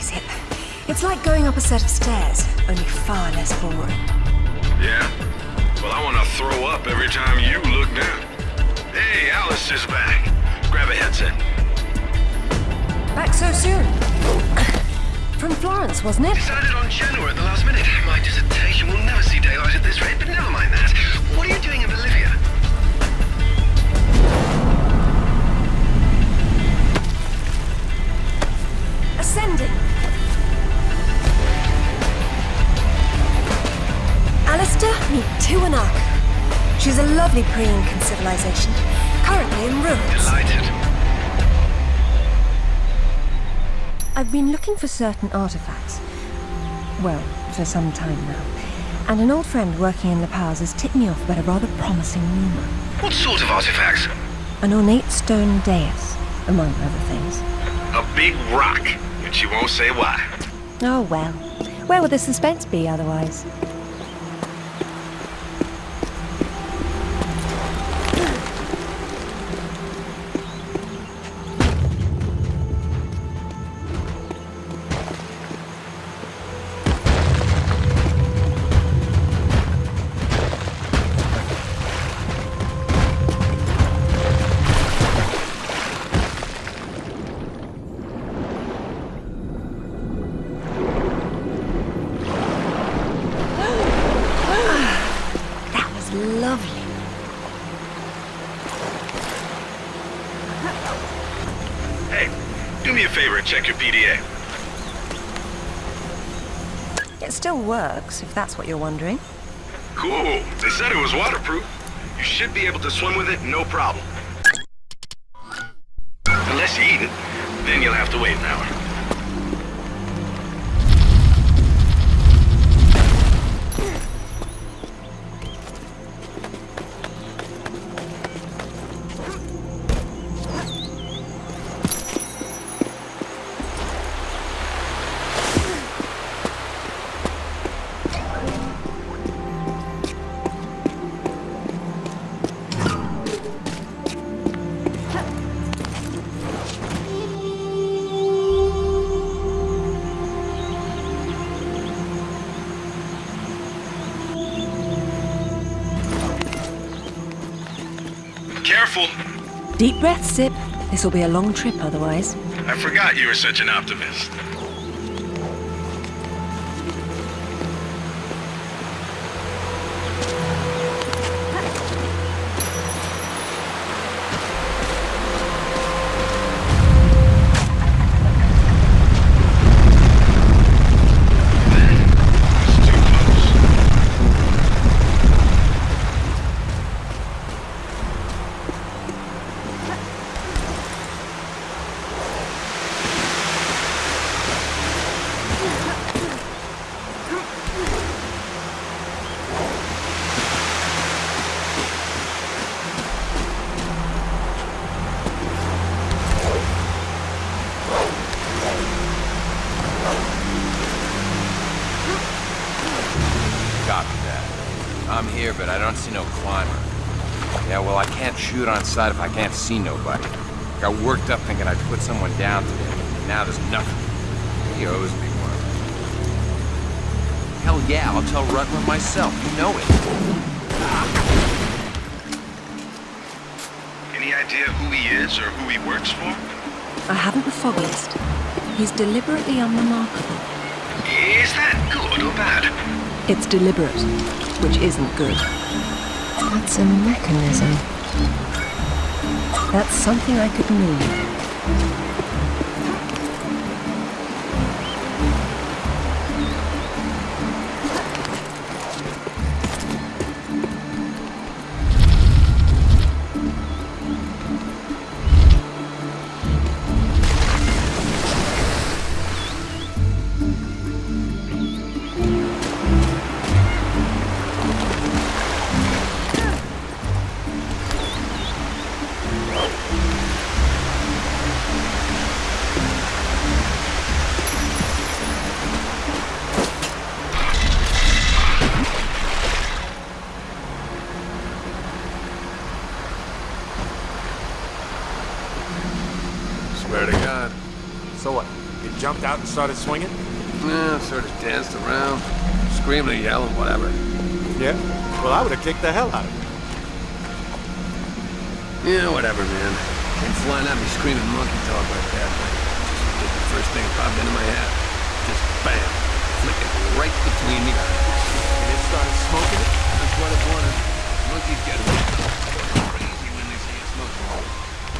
Zip. It's like going up a set of stairs, only far less boring. Yeah? Well, I want to throw up every time you look down. Hey, Alister's back. Grab a headset. Back so soon? From Florence, wasn't it? Decided on Genoa at the last minute. My dissertation will never see daylight at this rate, but never mind that. I've been looking for certain artifacts. Well, for some time now. And an old friend working in La Paz has tipped me off about a rather promising rumor. What sort of artifacts? An ornate stone dais, among other things. A big rock, and she won't say why. Oh well. Where would the suspense be otherwise? It still works, if that's what you're wondering. Cool. They said it was waterproof. You should be able to swim with it, no problem. Unless you eat it, then you'll have to wait an hour. Deep breath, Zip. This will be a long trip otherwise. I forgot you were such an optimist. Can't shoot on sight if I can't see nobody. I Got worked up thinking I'd put someone down today. Now there's nothing. He owes me one. Hell yeah, I'll tell Rutland myself. You know it. Any idea who he is or who he works for? I haven't the foggiest. He's deliberately unremarkable. Is that good or bad? It's deliberate, which isn't good. That's a mechanism. That's something I could move. Started swinging? Yeah, sort of danced around, screaming and yelling, whatever. Yeah. Well, I would have kicked the hell out of you. Yeah, whatever, man. Came flying at me screaming monkey talk like that. Just did the first thing that popped into my head. Just bam, flicking right between me. Eyes. And it started smoking it? That's what it wanted. Monkeys get crazy when they see it smoking.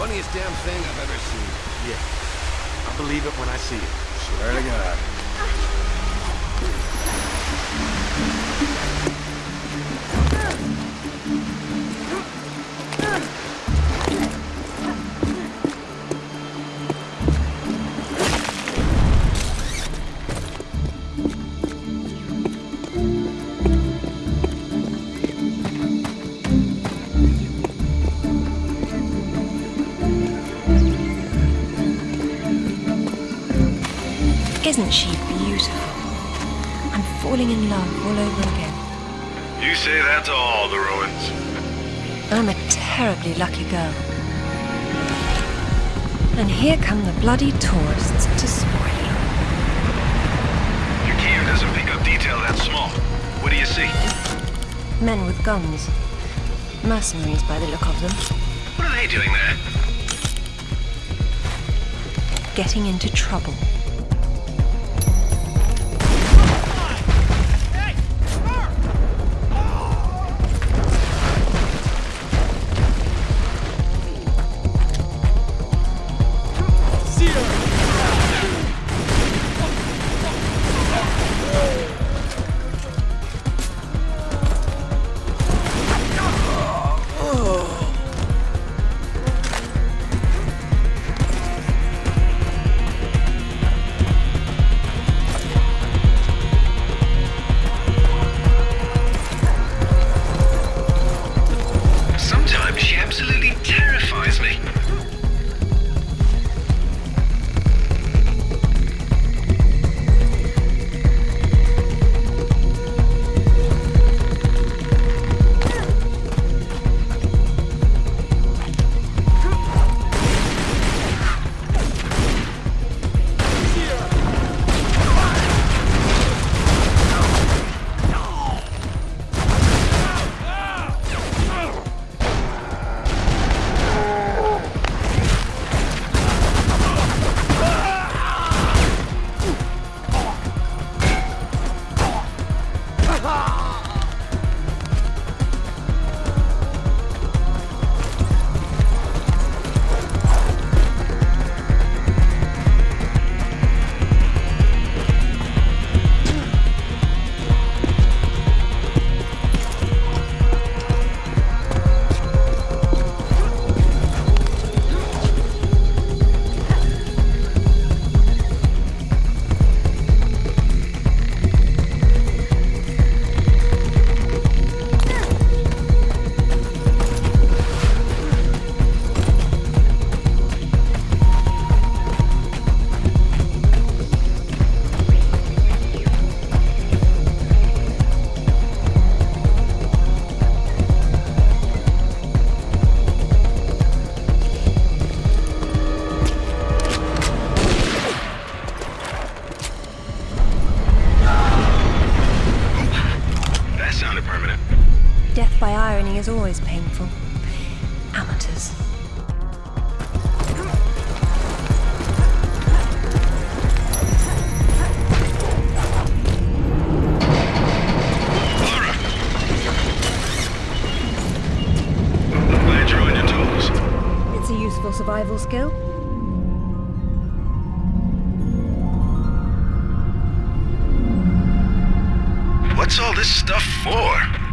Funniest damn thing I've ever seen. Yeah. I believe it when I see it. Swear to God. Isn't she beautiful? I'm falling in love all over again. You say that to all the ruins. I'm a terribly lucky girl. And here come the bloody tourists to spoil it. Your cam doesn't pick up detail that small. What do you see? Men with guns. Mercenaries by the look of them. What are they doing there? Getting into trouble. Death by irony is always painful. Amateurs. I'm glad you're on your toes. It's a useful survival skill. What's all this stuff for?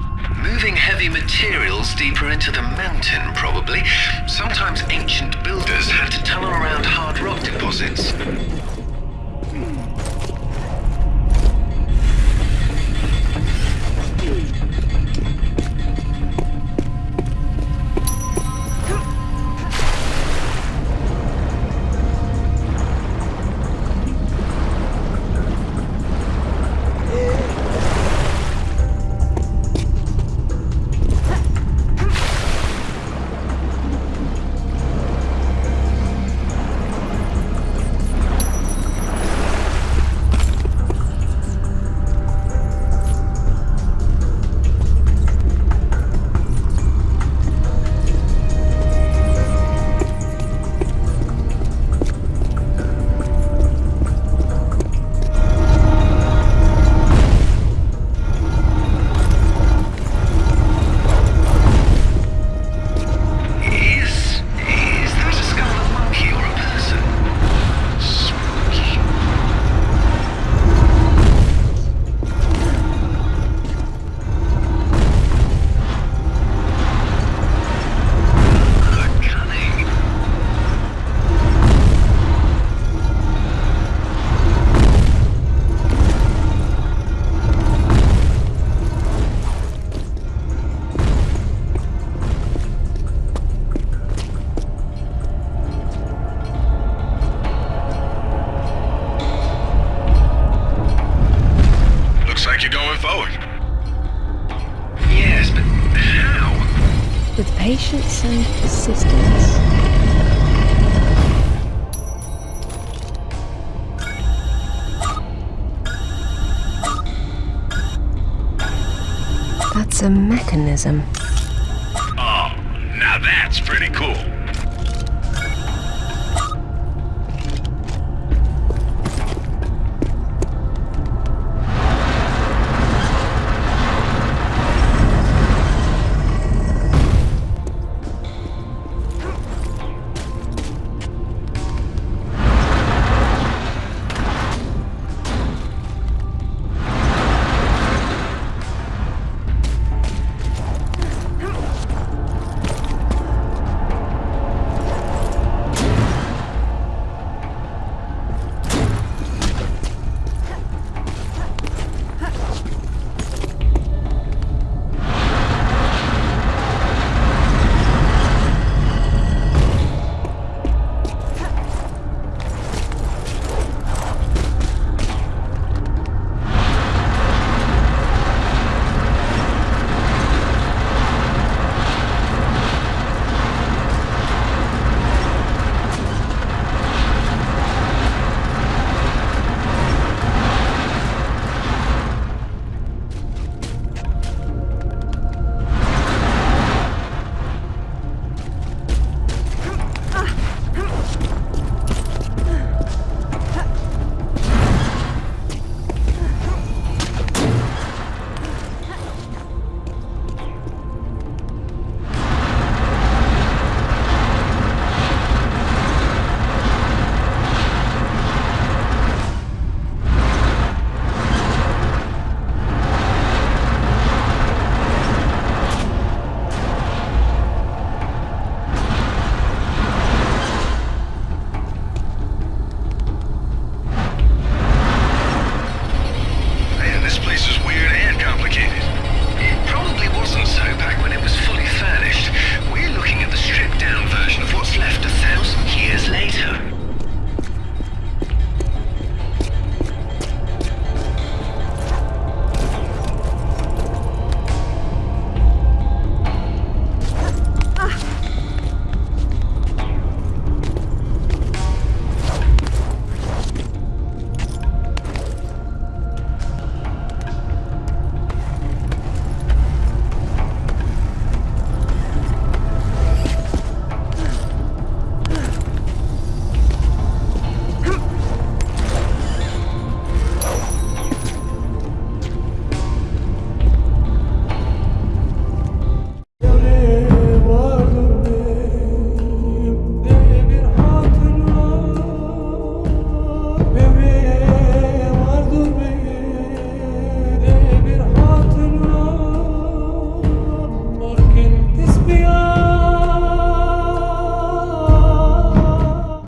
Moving heavy materials deeper into the mountain, probably. Sometimes ancient builders had to tunnel around hard rock deposits. A mechanism.